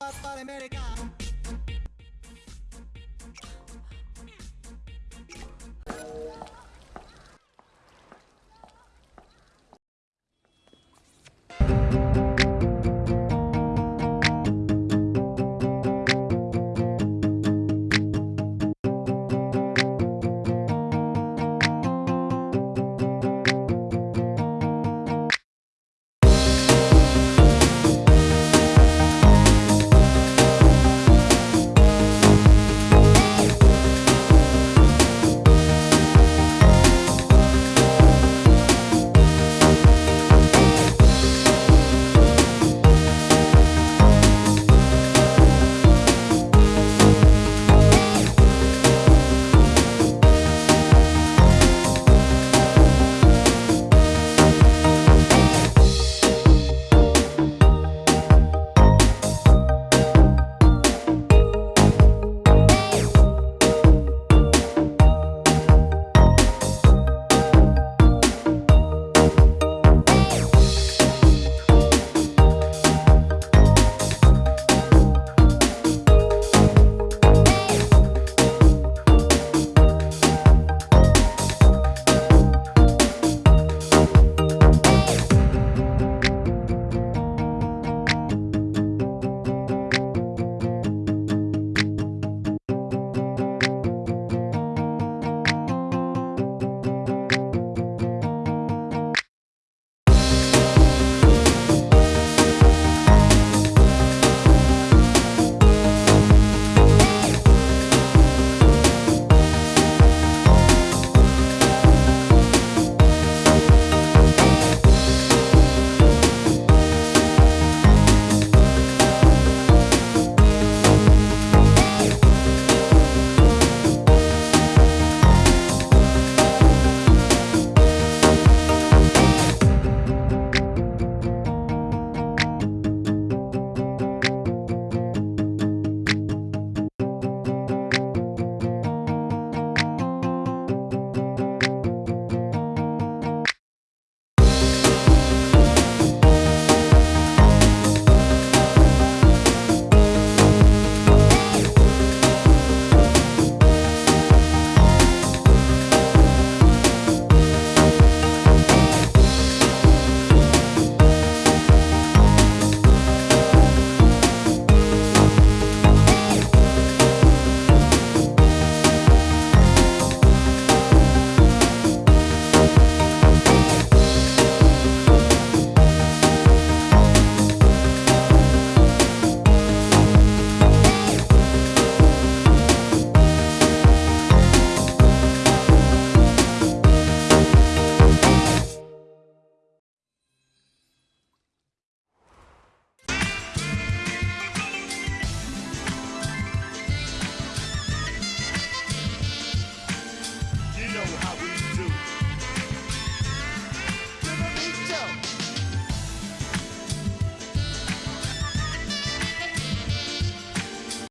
americano